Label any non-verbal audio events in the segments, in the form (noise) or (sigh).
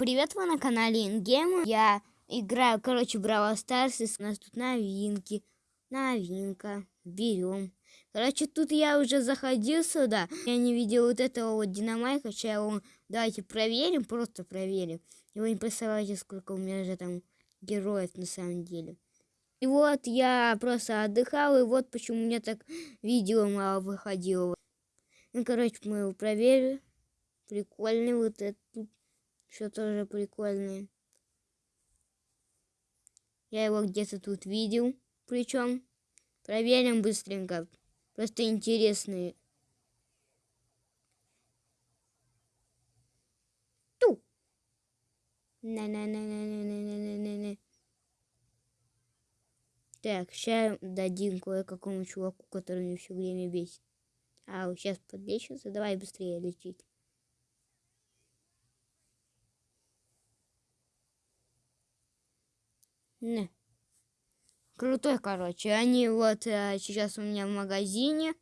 привет, вы на канале InGame. Я играю, короче, Brawl Stars, у нас тут новинки. Новинка. Берем. Короче, тут я уже заходил сюда. Я не видел вот этого вот Dynamike а. Сейчас его давайте проверим, просто проверим. И вы не представляете, сколько у меня же там героев на самом деле. И вот я просто отдыхал, и вот почему у меня так видео мало выходило. Ну, короче, мы его проверили. Прикольный вот этот что тоже прикольное. Я его где-то тут видел. Причем проверим быстренько. Просто интересные. Ту. на на на на на на на на на Так, сейчас дадим кое-какому чуваку, который мне все время бесит. А, сейчас подлечится. Давай быстрее лечить. Не. Крутой, короче. Они вот а, сейчас у меня в магазине.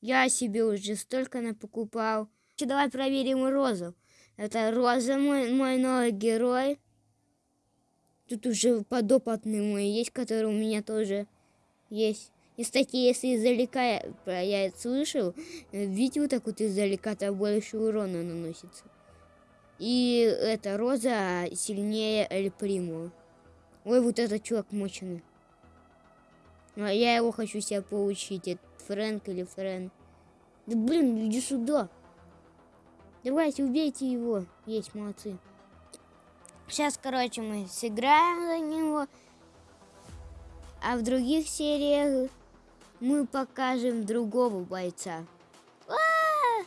Я себе уже столько напокупал. Давай проверим Розу. Это Роза, мой, мой новый герой. Тут уже подопытный мой есть, который у меня тоже есть. И, кстати, если издалека я, я это слышал, видео так вот издалека, то больше урона наносится. И эта Роза сильнее Эль Приму. Ой, вот этот чувак мощный. Ну, а я его хочу себе получить. Это Фрэнк или Френ. Да блин, иди сюда. Давайте, убейте его. Есть, молодцы. Сейчас, короче, мы сыграем за него. А в других сериях мы покажем другого бойца. А -а -а!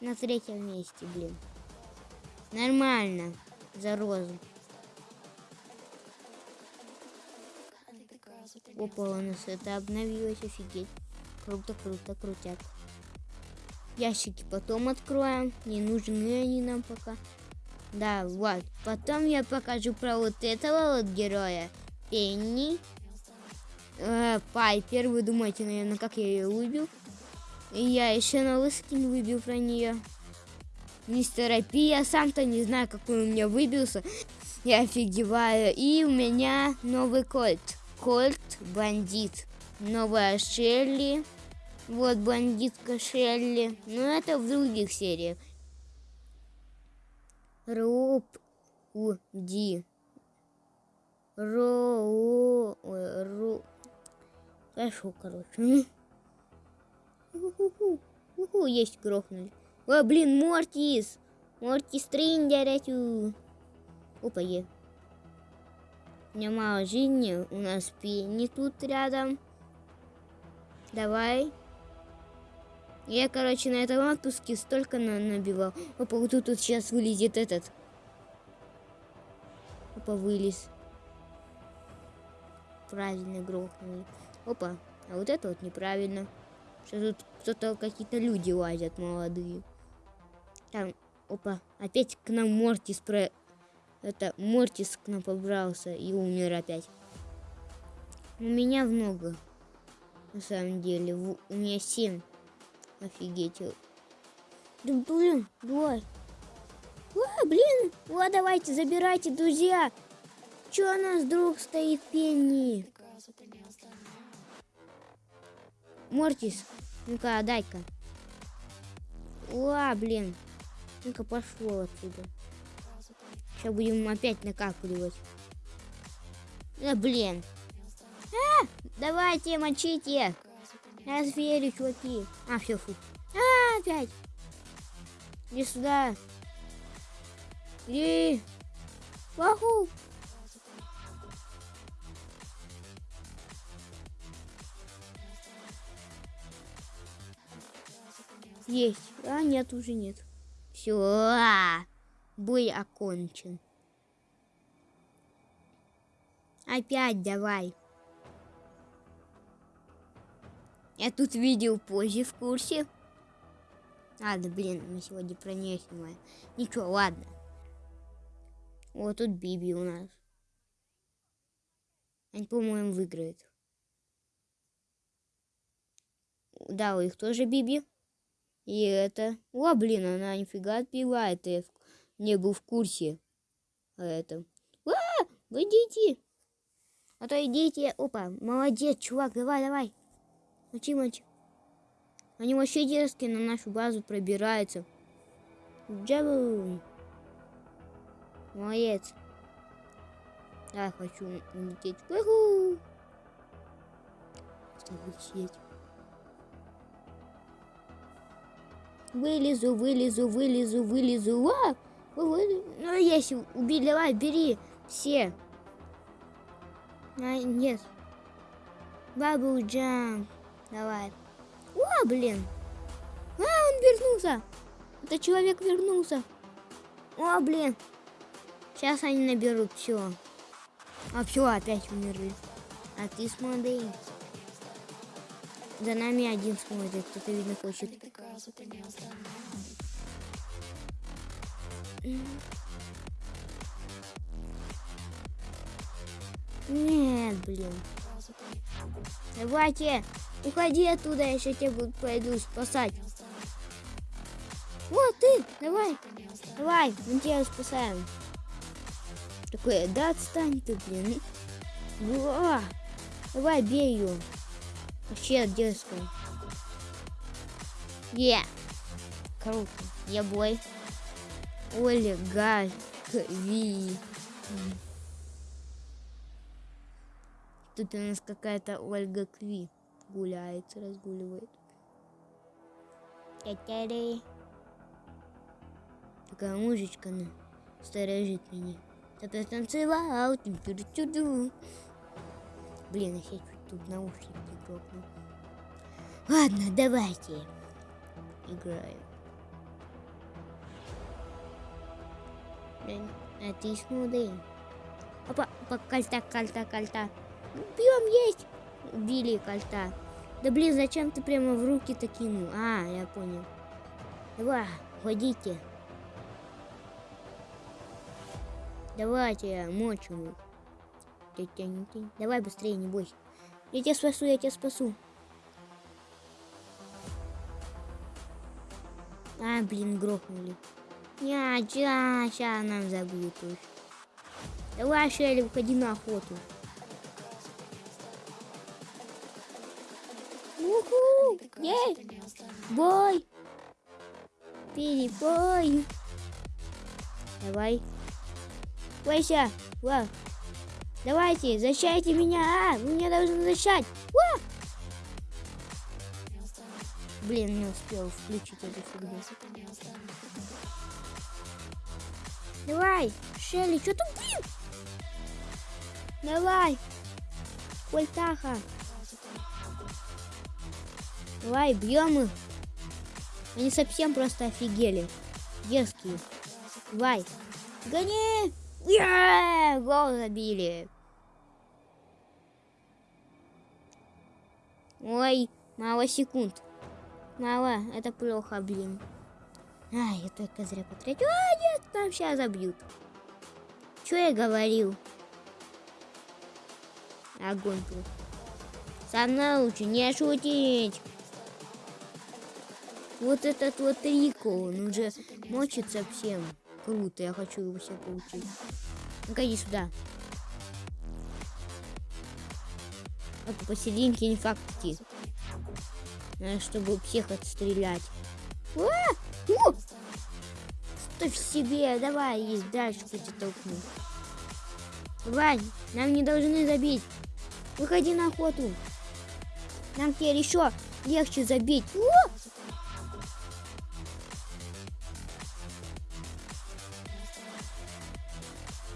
На третьем месте, блин. Нормально. За розу. Опа, у нас это обновилось, офигеть. Круто, круто, крутят. Ящики потом откроем. Не нужны они нам пока. Да, вот. Потом я покажу про вот этого вот героя. Пенни. Э, Пайпер. Вы думаете, наверное, как я ее выбил? И я еще новый скин выбил про нее. Мистер Пи. Я сам-то не знаю, какой у меня выбился. Я офигеваю. И у меня новый кольт. Кольт бандит. Новая Шелли. Вот бандитка Шелли. Но это в других сериях. Роуп Уди. Роу. Ру. Хорошо, короче. Уху, есть грохнули. О, блин, Мортис! Мортис Триндерятю. Опа, е. Мало жизни, у нас Пенни тут рядом. Давай. Я, короче, на этом отпуске столько на набивал. Опа, вот тут, тут сейчас вылезет этот. Опа, вылез. Правильно грохнули. Опа, а вот это вот неправильно. Сейчас тут кто-то, какие-то люди лазят молодые. Там, опа, опять к нам Мортис про это Мортис к нам побрался и умер опять. У меня много. На самом деле. У меня семь. Офигеть. Да блин, давай. А, блин. Вот, давайте, забирайте, друзья. Че у нас друг стоит, Пенни? Мортис, ну-ка, дай-ка. Ла, блин. Ну-ка, пошло отсюда. Сейчас будем опять накапливать. Да блин. А, давайте, мочите. Я зверю, чуваки. А, все, фу. А, опять. Иди сюда. Иди. Ваху. Есть. А, нет, уже нет. Все. Бой окончен. Опять давай. Я тут видел позже в курсе. Ладно, блин, мы сегодня про нее снимаем. Ничего, ладно. Вот тут Биби у нас. Они, по-моему, выиграют. Да, у них тоже Биби. И это... О, блин, она нифига отбивает. Не был в курсе о этом. А, вы идите. А то идите. Опа, молодец, чувак, давай, давай. Мочи, мочи. Они вообще дерзкие на нашу базу пробираются. Джабу. Молодец. Я хочу улететь. Уху. Улететь. Вылезу, вылезу, вылезу, вылезу. А! Ну, если убили, давай, бери все. А, нет. Бабу Джам. Давай. О, блин. А, он вернулся. Это человек вернулся. О, блин. Сейчас они наберут все. А все, опять умерли. А ты смотри. За нами один смотрит, кто-то, видно, хочет. Нет, блин. Давайте, уходи оттуда, я сейчас тебя буду, пойду спасать. Вот ты, давай, давай, мы тебя спасаем. Такое, да отстань ты, блин. Уа! Давай, бей ее. Вообще дерзкая. Е! Yeah. Круто. Я бой. Ольга Кви. Тут у нас какая-то Ольга Кви гуляет, разгуливает. Такая мужичка, ну, сторожит меня. Ты танцевал, Блин, я чуть тут наушники грохнул. Ладно, давайте. Играем. А ты смотри. Опа, опа, кольта, кольта, кольта. Бьем есть. Убили кольта. Да блин, зачем ты прямо в руки-то кинул? А, я понял. Давай, ходите. Давайте, мочим. Давай быстрее, не бойся. Я тебя спасу, я тебя спасу. А, блин, грохнули. Я, ча, сейчас нам забьют уж. Давай, Шелли, уходи на охоту. Уху! Ей! Бой! Перебой! Давай. Бойся! Ва! Давайте, защищайте меня! А, вы меня должны защищать! Блин, не успел включить эту фигню. Давай, Шелли, что там, блин? Давай, Кольтаха. Давай, бьем их. Они совсем просто офигели. Дерзкие. Давай. Гони! Yeah! Гол забили. Ой, мало секунд. Мало, это плохо, блин. Ай, я только зря потратил. А, нет, там сейчас забьют. Что я говорил? Огонь тут. Со мной лучше не шутить. Вот этот вот Рико, он уже мочит совсем. Круто, я хочу его себе получить. Ну-ка, иди сюда. Вот посерединке инфакти. Надо, чтобы всех отстрелять. А! О! Ставь себе, давай, есть дальше хоть толкну. Вань, нам не должны забить. Выходи на охоту. Нам теперь еще легче забить. О!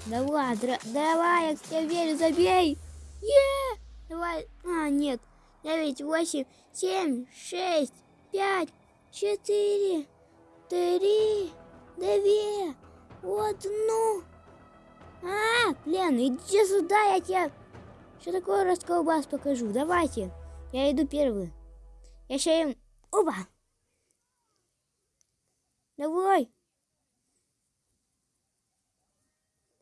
Давай, давай, я к тебе верю, забей. Е! Давай. А, нет. 9, 8, 7, 6, 5, 4, три, две, одну. А, блин, иди сюда, я тебе... Что такое расколбас покажу? Давайте. Я иду первый. Я сейчас им... Опа! Давай!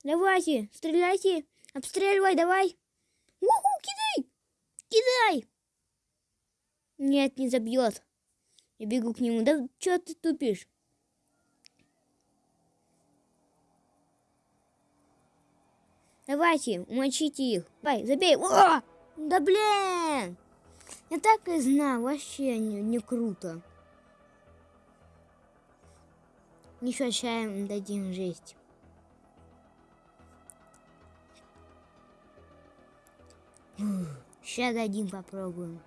Давайте, стреляйте! Обстреливай, давай! Уху, кидай! Кидай! Нет, не забьет. Я бегу к нему. Да что ты тупишь? Давайте, умочите их. Давай, забей. О! Да блин! Я так и знал, вообще не, не круто. Еще чаем дадим жесть. Сейчас дадим попробуем.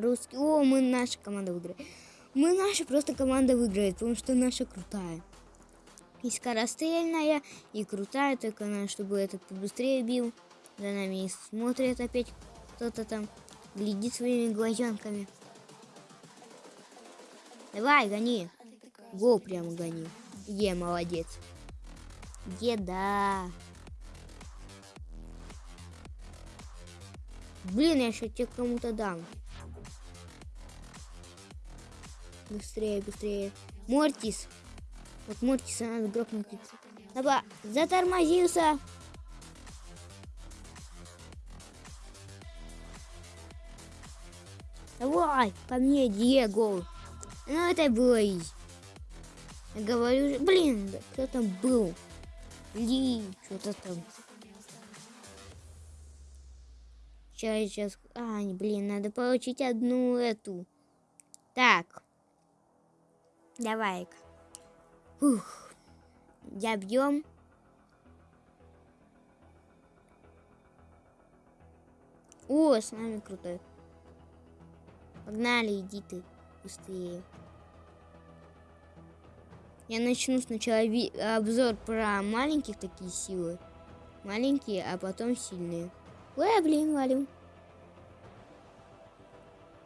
Русский. О, мы наша команда выиграет. Мы наша просто команда выиграет, потому что наша крутая. И скорострельная, и крутая, только надо, чтобы этот побыстрее бил. За нами смотрит опять кто-то там. Глядит своими глазенками. Давай, гони. Го прямо гони. Е, молодец. Еда. Блин, я еще тебе кому-то дам. Быстрее, быстрее. Мортис. Вот Мортиса надо грохнуть. Давай, затормозился. Давай, по мне, Диего. Ну, это было изи. Я говорю, блин, да кто там был? Ли, что-то там. Сейчас, сейчас. А, блин, надо получить одну эту. Так. Давай-ка. Ух. Забьем. О, с нами крутой. Погнали, иди ты быстрее. Я начну сначала обзор про маленьких такие силы. Маленькие, а потом сильные. Ой, блин, валю.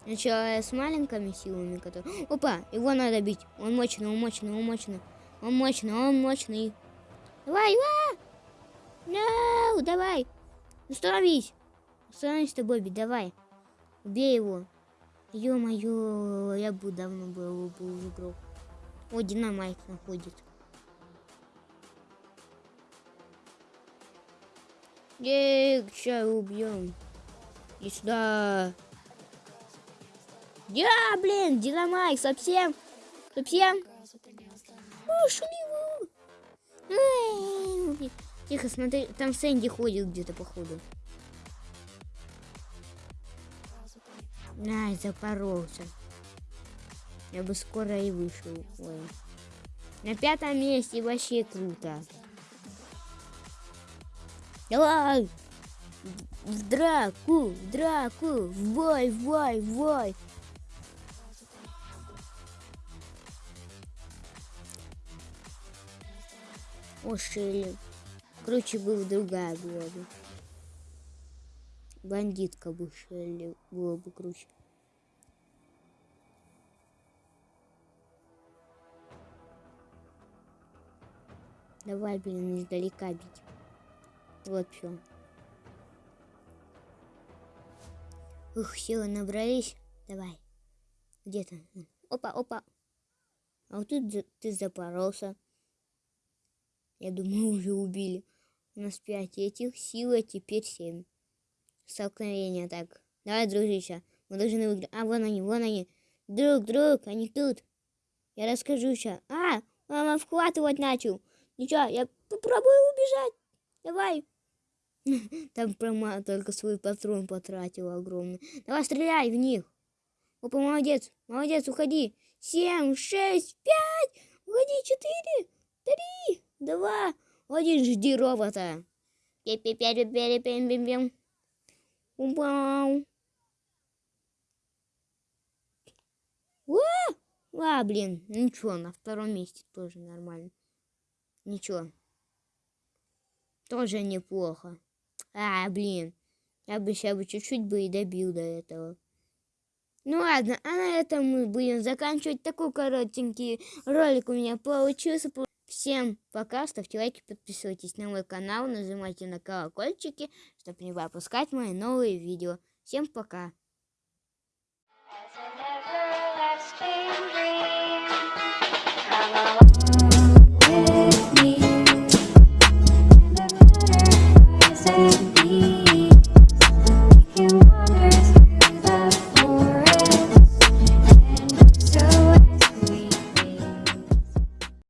Сначала с маленькими силами, которые... Опа, его надо бить. Он мощный, он мощный, он мощный. Он мощный, он мощный. Давай, давай! No, давай! Остановись! Остановись ты, Бобби, давай. Убей его. Ё-моё, я бы давно был, был игрок. О, динамайк находит. Ей, сейчас убьем. И сюда. Я, блин, динамайк, совсем, совсем. Ушли его. Тихо, смотри, там Сэнди ходит где-то, походу. Ай, запоролся. Я бы скоро и вышел. Ой. На пятом месте вообще круто. Давай! В драку, в драку, в бой, в бой, в бой. О, Шелли. Круче бы другая была бы. Бандитка бы Шелли было бы круче. Давай, блин, издалека бить. Вот все. Ух, силы набрались. Давай. Где то Опа, опа. А вот тут ты запоролся. Я думаю, уже убили. У нас пять этих сил, а теперь семь. Столкновение так. Давай, дружище. Мы должны выиграть. А, вон они, вон они. Друг, друг, они тут. Я расскажу сейчас. А, мама вхватывать начал. Ничего, я попробую убежать. Давай. (laughs) Там прома только свой патрон потратил огромный. Давай, стреляй в них. Опа, молодец, молодец, уходи. Семь, шесть, пять, уходи, четыре, три, два, один, жди робота. Вау. А, блин, ничего, на втором месте тоже нормально. Ничего. Тоже неплохо. А, блин. Я бы сейчас бы чуть-чуть бы и добил до этого. Ну ладно, а на этом мы будем заканчивать. Такой коротенький ролик у меня получился. Всем пока, ставьте лайки, подписывайтесь на мой канал, нажимайте на колокольчики, чтобы не пропускать мои новые видео. Всем пока.